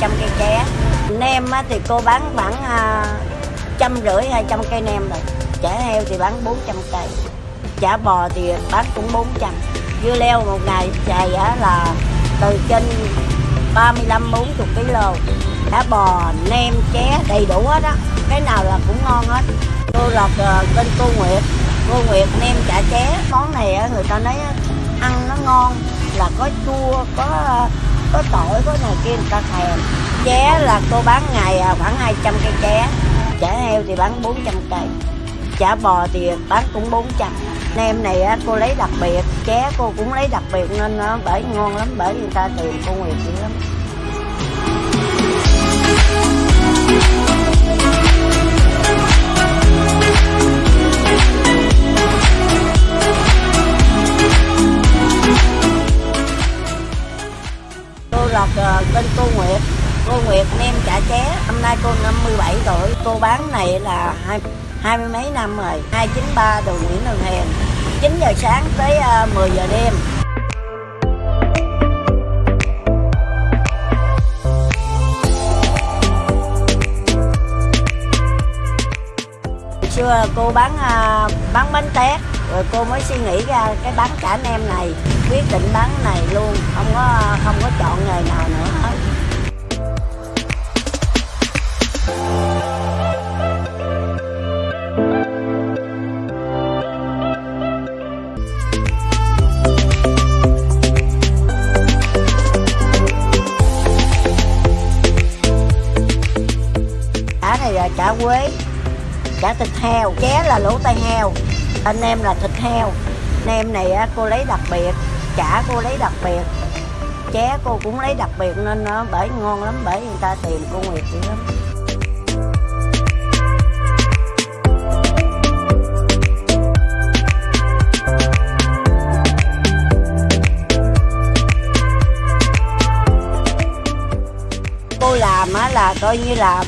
100 cây ché nem á, thì cô bán khoảng à, trăm rưỡi hai trăm cây nem rồi. Chả heo thì bán 400 cây. Chả bò thì bán cũng 400 dưa leo một ngày xài á là từ trên 35 40 kg cá bò nem ché đầy đủ hết á. Cái nào là cũng ngon hết. Cô lọt à, bên cô Nguyệt. Cô Nguyệt nem chả ché. Món này á, người ta nói á, ăn nó ngon là có chua có à, có tỏi có này kia, người ta thèm. Ché là cô bán ngày à, khoảng 200 cây ché. Chả heo thì bán 400 cây. Chả bò thì bán cũng 400 nem này cô lấy đặc biệt. Ché cô cũng lấy đặc biệt nên nó bởi ngon lắm, bởi người ta tìm cô Nguyệt dữ lắm. Lọt ờ, bên cô Nguyệt. Cô Nguyệt nem chả ché. Hôm nay cô 57 tuổi. Cô bán này là hai hai mươi mấy năm rồi. 293 đường Nguyễn Đường Hèn. 9 giờ sáng tới ờ, 10 giờ đêm. Xưa cô bán ờ, bán bánh tét rồi cô mới suy nghĩ ra cái bán chả nem này, quyết định bán này luôn, không có không có chọn nghề nào nữa. Hết chả này là chả quế cả thịt heo ché là lỗ tai heo. Anh em là thịt heo. Nem này á, cô lấy đặc biệt chả cô lấy đặc biệt. Ché cô cũng lấy đặc biệt nên nó bởi ngon lắm bởi người ta tìm cô Nguyệt dữ lắm. Cô làm á là coi như là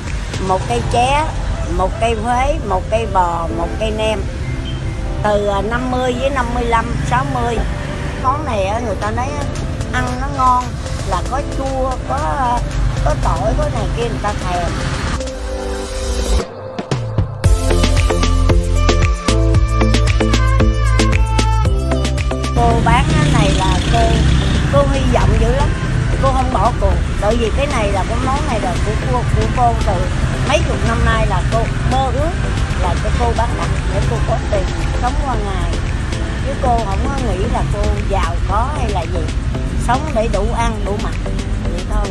một cây ché một cây huế, một cây bò, một cây nem. Từ à, 50 với 55 60 món này người ta nói ăn nó ngon, là có chua, có à, có tỏi, có này kia, người ta thèm. Bởi tại vì cái này là cái món này là của cô của cô từ mấy chục năm nay là cô mơ ước là cho cô bán đặt để cô có tiền sống qua ngày. Chứ cô không có nghĩ là cô giàu có hay là gì, sống để đủ ăn, đủ mặc, vậy thôi.